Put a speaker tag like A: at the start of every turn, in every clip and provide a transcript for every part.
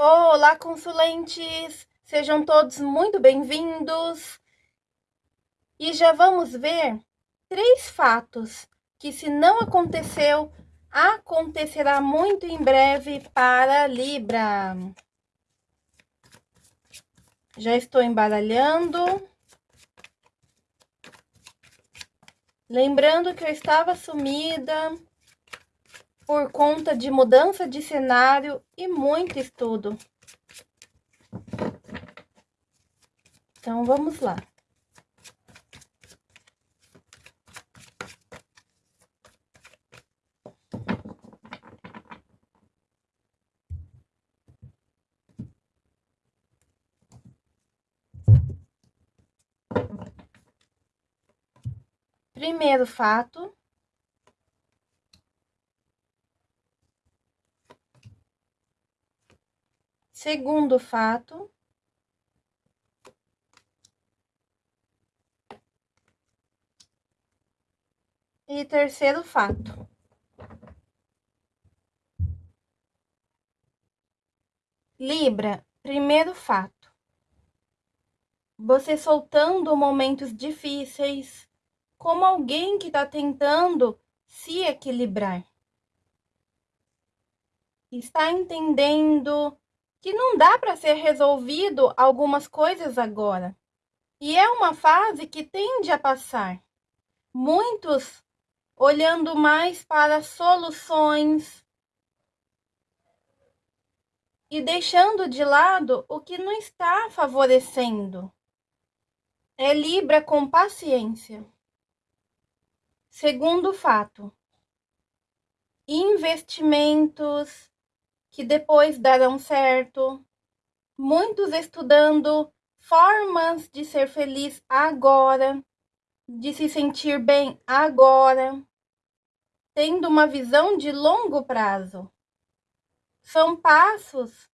A: Olá, consulentes! Sejam todos muito bem-vindos! E já vamos ver três fatos que, se não aconteceu, acontecerá muito em breve para Libra. Já estou embaralhando. Lembrando que eu estava sumida por conta de mudança de cenário e muito estudo. Então, vamos lá. Primeiro fato, Segundo fato, e terceiro fato. Libra, primeiro fato. Você soltando momentos difíceis, como alguém que está tentando se equilibrar. Está entendendo que não dá para ser resolvido algumas coisas agora. E é uma fase que tende a passar. Muitos olhando mais para soluções e deixando de lado o que não está favorecendo. É Libra com paciência. Segundo fato, investimentos, que depois darão certo. Muitos estudando formas de ser feliz agora, de se sentir bem agora, tendo uma visão de longo prazo. São passos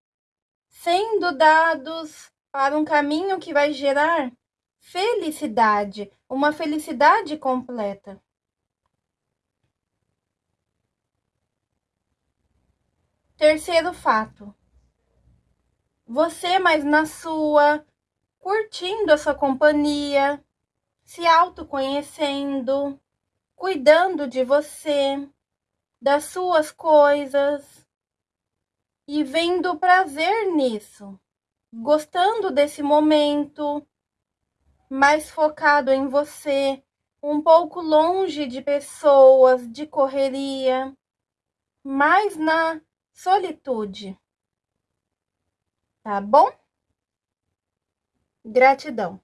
A: sendo dados para um caminho que vai gerar felicidade, uma felicidade completa. Terceiro fato. Você mais na sua, curtindo a sua companhia, se autoconhecendo, cuidando de você, das suas coisas e vendo prazer nisso, gostando desse momento, mais focado em você, um pouco longe de pessoas, de correria, mais na solitude. Tá bom? Gratidão.